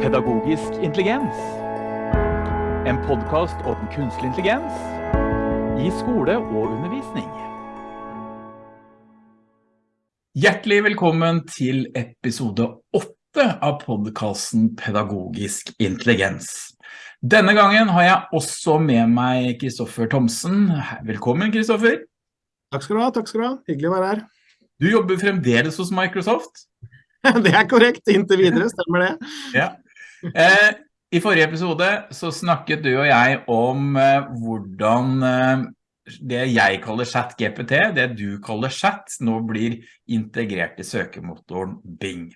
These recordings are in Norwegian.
Pedagogisk intelligens. En podkast om kunstig intelligens i skole og undervisning. Hjertelig velkommen til episode 8 av podkasten Pedagogisk intelligens. Denne gangen har jeg også med meg Kristoffer Thomsen. Velkommen, Kristoffer. Takk skal du ha, takk skal du ha. Hyggelig å være her. Du jobber fremdeles hos Microsoft. Det er korrekt, inntil videre, stemmer det. Ja. Eh, I forrige episode så snakket du og jeg om eh, hvordan eh, det jeg kaller chat GPT, det du kaller chat, nå blir integrert i søkemotoren Bing.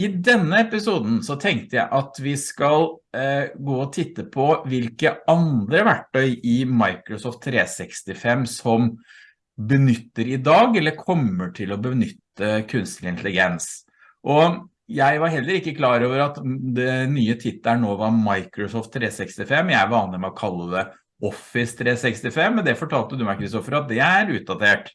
I denne episoden så tenkte jeg at vi skal gå og titte på hvilke andre verktøy i Microsoft 365 som benytter i dag, eller kommer til å benytte kunstig intelligens. Og jeg var heller ikke klar over at det nye tittet nå var Microsoft 365. Jeg vanlig med å kalle det Office 365, men det fortalte du meg, Kristoffer, at det er utdatert.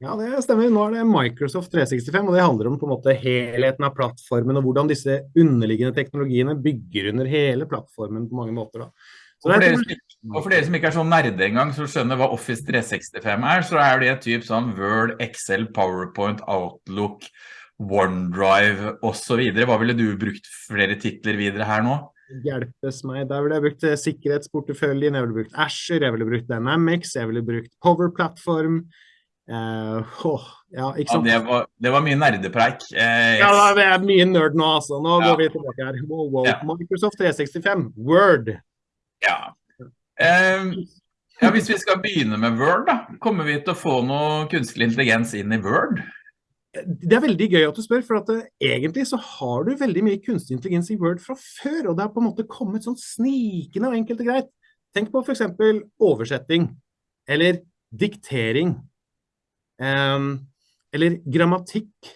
Ja, det stemmer. Nå er det Microsoft 365, og det handler om på en måte helheten av plattformen, og hvordan disse underliggende teknologiene bygger under hele plattformen på mange måter. Da. Og for, dere, og for, dere, som ikke er sånn nerde engang, så skjønner hva Office 365 er, så er det typ sånn Word, Excel, PowerPoint, Outlook, OneDrive videre. Hva ville du brukt flere titler videre her nå? Hjelpes meg. Der ville jeg brukt eh, sikkerhetsporteføljen, jeg ville brukt Asher, jeg ville brukt Dynamics, jeg ville brukt Power Platform. Uh, oh, ja, ja det, var, det, var, mye nerdepreik. Uh, ja, det er mye nerd nå, altså. Nå ja. går vi tilbake her. Wow, wow. Microsoft 365, Word. Ja. Um, ja, hvis vi skal begynne med Word, da, kommer vi til å få noe kunstig intelligens inn i Word? Det er veldig gøy at du spør, for at det, egentlig så har du veldig mye kunstig intelligens i Word fra før, og det har på en måte kommet sånn snikende og enkelt og greit. Tenk på eksempel oversetting, eller diktering, um, eller grammatikk.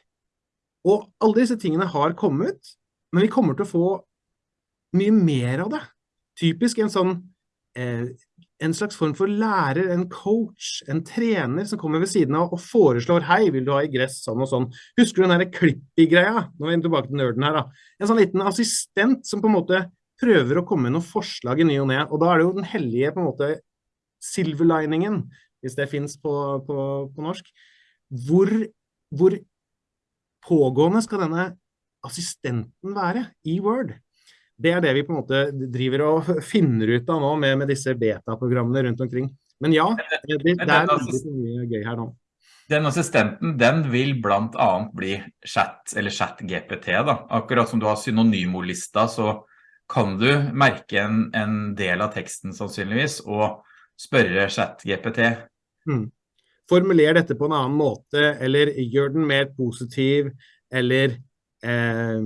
Og alle disse tingene har kommet, men vi kommer til å få mye mer av det typisk en sånn eh, en slags form for lærer, en coach, en trener som kommer ved siden av og foreslår hei, vil du ha i gress sånn og sånn. Husker du den der Clippy-greia? Nå er vi tilbake til nerden her da. En sånn liten assistent som på en måte prøver å komme med noen forslag i ny og ned, og da er det jo den hellige på en måte silverliningen, hvis det finnes på, på, på norsk. Hvor, hvor pågående skal denne assistenten være i Word? Det er det vi på en måte driver og finner ut av nå med, med disse beta-programmene rundt omkring. Men ja, det, det, det er veldig mye gøy her nå. Den assistenten, den vil annet bli chat, eller chat-GPT da. Akkurat som du har synonymolista, så kan du merke en, en, del av teksten sannsynligvis, og spørre chat-GPT. Hmm. Formuler dette på en annen måte, eller gjør den mer positiv, eller eh,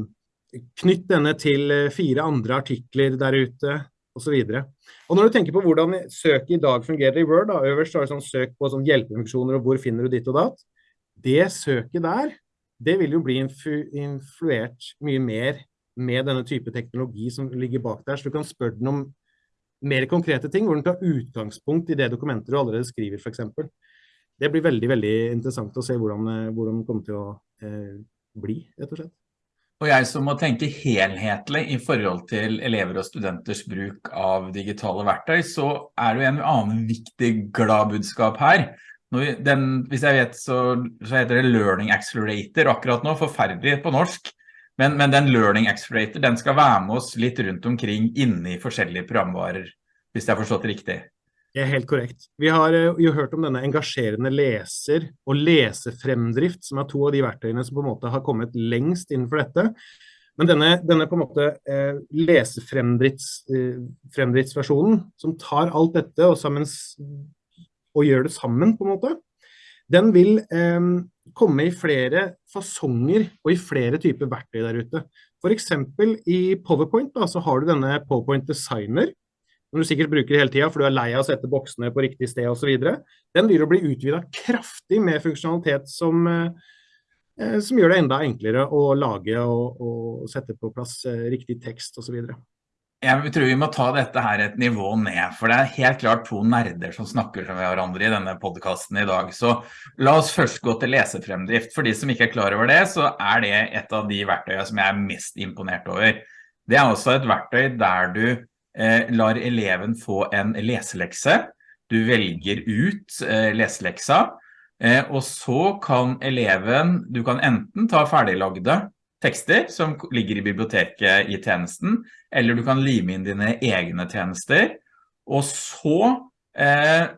knytt denne til eh, fire andre artikler der ute. Og når du tenker på hvordan søk i dag fungerer i Word, da, øverst har du sånn søk på sånn hjelpefunksjoner og hvor finner du ditt og datt. Det søket der, det vil jo bli influ influert mye mer med denne type teknologi som ligger bak der, så du kan spørre den om mer konkrete ting, hvor den tar utgangspunkt i det dokumentet du allerede skriver, eksempel. Det blir veldig, veldig interessant å se hvordan, eh, hvordan det kommer til å eh, bli, rett og slett. Og jeg som må tenke helhetlig i forhold til elever og studenters bruk av digitale verktøy, så er det jo en annen viktig glad budskap her. Den, hvis jeg vet, så, så, heter det Learning Accelerator akkurat nå, forferdelig på norsk. Men, men, den Learning Accelerator, den skal være med oss litt rundt omkring inne i forskjellige programvarer, hvis jeg har forstått det riktig. Det er helt korrekt. Vi har eh, jo hørt om denne engasjerende leser og lesefremdrift, som er to av de verktøyene som på en måte har kommet lengst innenfor dette. Men denne, denne på en måte eh, lesefremdriftsversjonen, eh, som tar alt dette og, sammen, og, gjør det sammen på en måte, den vil eh, komme i flere fasonger og i flere typer verktøy der ute. Eksempel i PowerPoint da, så har du denne PowerPoint Designer, som du sikkert bruker hele tiden, for du er lei av å sette boksene på riktig sted videre, den vil jo bli utvidet kraftig med funksjonalitet som, eh, som gjør det enda enklere å lage og, og sette på plass eh, riktig tekst videre. Jeg tror vi må ta dette her et nivå ned, for det er helt klart to nerder som snakker med hverandre i denne podcasten i dag. Så la oss først gå til lesefremdrift. For de som ikke er klar over det, så er det et av de verktøyene som jeg er mest imponert over. Det er også et verktøy der du lar eleven få en leselekse. Du velger ut eh, leseleksa, eh, og så kan eleven, du kan enten ta ferdiglagde tekster som ligger i biblioteket i tjenesten, eller du kan lime inn dine egne tjenester, og så eh,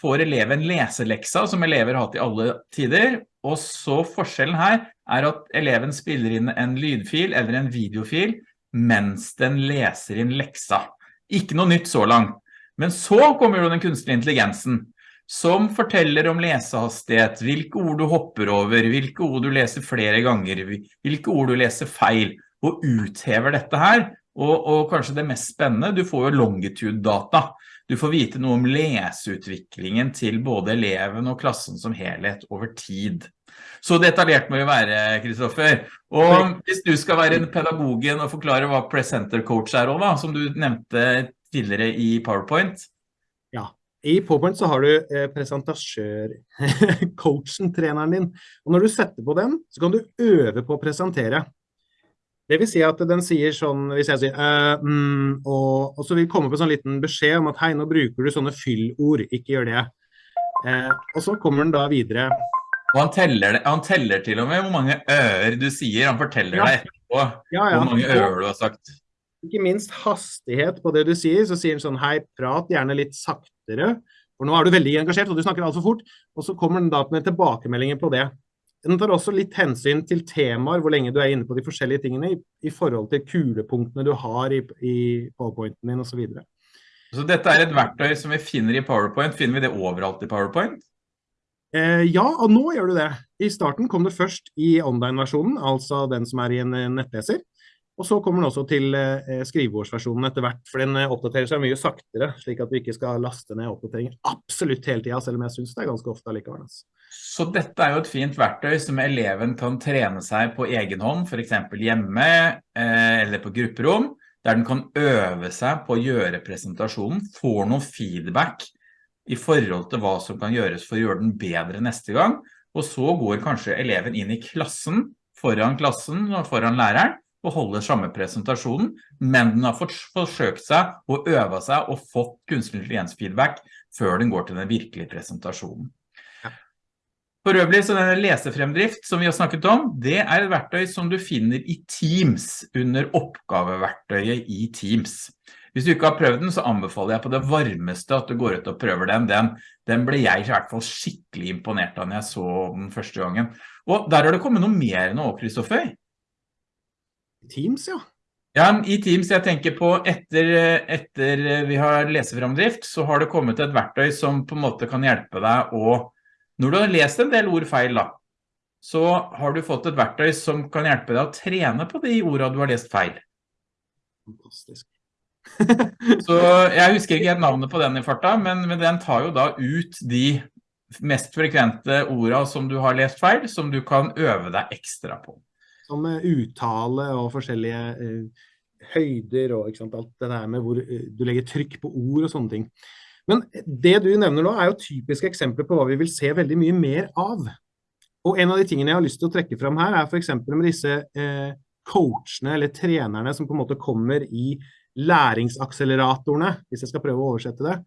får eleven leseleksa som elever har hatt i alle tider, og så forskjellen her er at eleven spiller inn en lydfil eller en videofil mens den leser inn leksa. Ikke noe nytt så langt. Men så kommer jo den kunstige intelligensen, som forteller om lesehastighet, hvilke ord du hopper over, hvilke ord du leser flere ganger, hvilke ord du leser feil, og uthever dette her. Og, og kanskje det mest spennende, du får jo longitude-data. Du får vite noe om leseutviklingen til både eleven og klassen som helhet over tid. Så detaljert må vi være, Kristoffer. Og hvis du skal være en pedagogen og forklare hva presenter coach er da, som du nevnte tidligere i PowerPoint, Ja, i PowerPoint så har du eh, presentasjør, coachen, treneren din. Og når du setter på den, så kan du øve på å presentere. Det vil si at den sier sånn, hvis jeg sier uh, mm, og, og, så vil komme på en sånn liten beskjed om at hei, nå bruker du sånne fyllord, ikke gjør det. Uh, og så kommer den da videre. Og han teller, han teller til og med hvor mange øer du sier, han forteller ja. deg etterpå ja, ja. hvor mange øer du har sagt. Ikke minst hastighet på det du sier, så sier han sånn, hei, prat gjerne litt saktere, for nå er du veldig engasjert, og du snakker alt for fort, og så kommer den da med tilbakemeldinger på det. Den tar også litt hensyn til temaer, hvor lenge du er inne på de forskjellige tingene, i, i forhold til kulepunktene du har i, i PowerPointen din, og så. Så dette er et verktøy som vi finner i PowerPoint. Finner vi det overalt i PowerPoint? Eh, ja, og nå gjør du det. I starten kom det først i online-versjonen, altså den som er i en nettleser. Og så kommer den også til eh, skrivebordsversjonen etter hvert, for den eh, oppdaterer seg mye saktere, slik at du ikke skal laste ned oppdateringer absolutt hele tiden, selv om jeg synes det er ganske ofte allikevel. Altså. Så dette er jo et fint verktøy som eleven kan trene seg på egen hånd, for eksempel hjemme eh, eller på grupperom, der den kan øve seg på å gjøre presentasjonen, får noen feedback i forhold til hva som kan gjøres for å gjøre den bedre neste gang, og så går kanskje eleven inn i klassen, foran klassen og foran læreren, og holder samme presentasjonen, men den har forsøkt seg og øve seg og fått kunstig intelligens-feedback før den går til den virkelige presentasjonen. For øvrig, så denne lesefremdrift som vi har snakket om, det er et verktøy som du finner i Teams, under oppgaveverktøyet i Teams. Hvis du ikke har prøvd den, så anbefaler jeg på det varmeste at du går ut og prøver den. Den, den ble jeg i hvert fall skikkelig imponert av når jeg så den første gangen. Og der har det kommet noe mer nå, Kristoffer. Teams, ja. Ja, i Teams, jeg tenker på etter, etter vi har leseframdrift, så har det kommet et verktøy som på en måte kan hjelpe deg å, når du har lest en del ord feil da, så har du fått et verktøy som kan hjelpe deg å trene på de ordene du har lest feil. Fantastisk. så jeg husker ikke helt navnet på den i farta, men, men den tar jo da ut de mest frekvente ordene som du har lest feil, som du kan øve deg ekstra på som uttale og forskjellige uh, høyder og alt det der med hvor uh, du legger trykk på ord og sånne ting. Men det du nevner nå er jo typiske eksempler på hva vi vil se veldig mye mer av. Og en av de tingene jeg har lyst til å trekke fram her er eksempel med disse eh, coachene eller trenerne som på en måte kommer i læringsakseleratorene, hvis jeg skal prøve å oversette det.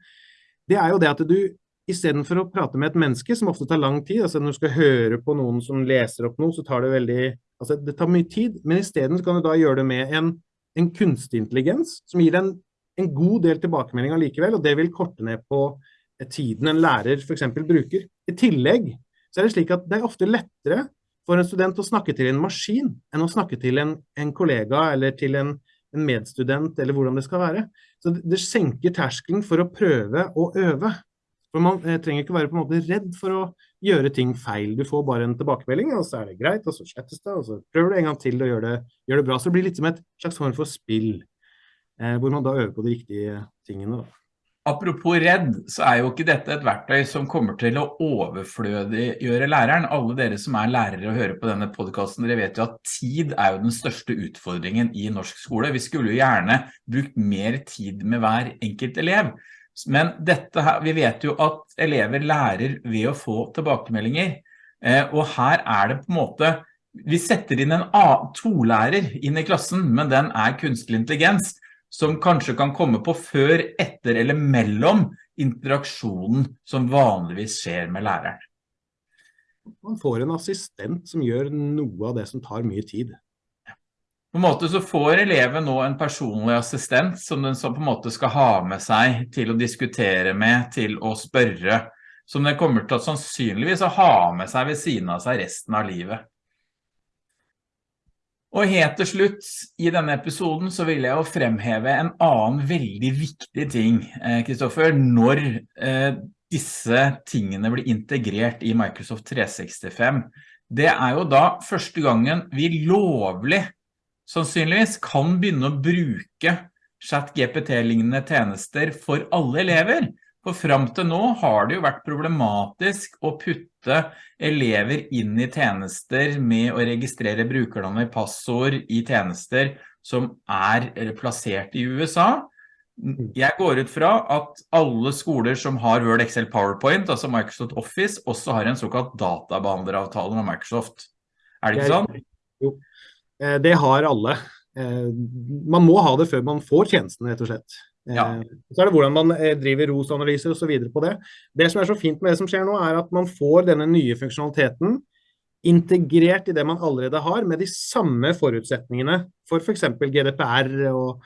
Det er jo det at du i stedet for å prate med et menneske, som ofte tar lang tid, altså når du skal høre på noen som leser opp noe, så tar det veldig Altså, det tar mye tid, men i stedet kan du da gjøre det med en, en kunstig intelligens som gir deg en, en god del tilbakemeldinger likevel, og det vil korte ned på tiden en lærer eksempel bruker. I tillegg så er det slik at det er ofte lettere for en student å snakke til en maskin enn å snakke til en, en kollega eller til en, en, medstudent, eller hvordan det skal være. Så det, det senker terskelen for å prøve å øve. For man eh, trenger ikke være på en måte redd for å gjøre ting feil. Du får bare en tilbakemelding, og så er det greit, og så slettes det, og så prøver du en gang til og gjør det, gjør det bra. Så det blir litt som et slags form for spill, eh, hvor man da øver på de riktige tingene. Da. Apropos redd, så er jo ikke dette et verktøy som kommer til å overflødiggjøre læreren. Alle dere som er lærere og hører på denne podcasten, dere vet jo at tid er jo den største utfordringen i norsk skole. Vi skulle jo gjerne brukt mer tid med hver enkelt elev. Men dette her, vi vet jo at elever lærer ved å få tilbakemeldinger, eh, og her er det på en måte vi setter inn en tolærer inn i klassen, men den er kunstig intelligens, som kanskje kan komme på før, etter eller mellom interaksjonen som vanligvis skjer med læreren. Man får en assistent som gjør noe av det som tar mye tid. På en måte så får eleven nå en personlig assistent som den på en måte skal ha med seg til å diskutere med, til å spørre, som den kommer til å sannsynligvis ha med seg ved siden av seg resten av livet. Og helt til slutt i denne episoden så vil jeg jo fremheve en annen veldig viktig ting, Kristoffer, eh, når eh, disse tingene blir integrert i Microsoft 365. Det er jo da første gangen vi lovlig, sannsynligvis, kan begynne å bruke chat-GPT-lignende tjenester for alle elever. For frem til nå har det jo vært problematisk å putte elever inn i tjenester med å registrere brukernavn i passord i tjenester som er plassert i USA. Jeg går ut fra at alle skoler som har Word, Excel, PowerPoint, altså Microsoft Office, også har en såkalt databehandleravtale med Microsoft. Er det ikke sånn? Jo, eh, det har alle. Eh, man må ha det før man får tjenesten, rett og slett. Eh, ja. Så er det hvordan man driver ROS-analyser videre på det. Det som er så fint med det som skjer nå, er at man får denne nye funksjonaliteten integrert i det man allerede har, med de samme forutsetningene for for eksempel GDPR og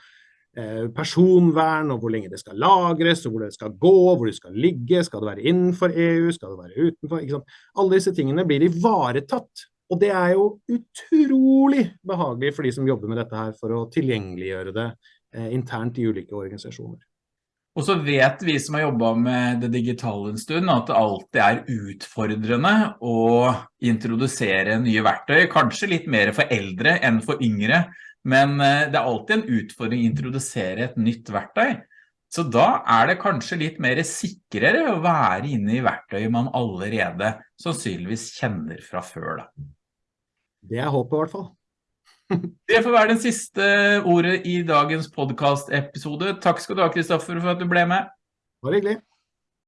Eh, personvern, og hvor lenge det skal lagres, og hvor det skal gå, hvor det skal ligge, skal det være innenfor EU, skal det være utenfor, Alle disse tingene blir ivaretatt, og det er jo utrolig behagelig for de som jobber med dette her, for å tilgjengeliggjøre det eh, internt i ulike organisasjoner. Og så vet vi som har jobbet med det digitale en stund, at det alltid er utfordrende å introdusere nye verktøy, kanskje litt mer for eldre enn for yngre, men eh, det er alltid en utfordring å introdusere et nytt verktøy. Så da er det kanskje litt mer sikrere å være inne i verktøyet man allerede sannsynligvis kjenner fra før. Da. Det er håpet i hvert fall. Det får være den siste ordet i dagens podcast-episode. Takk skal du ha, Kristoffer, for at du ble med. Bare hyggelig.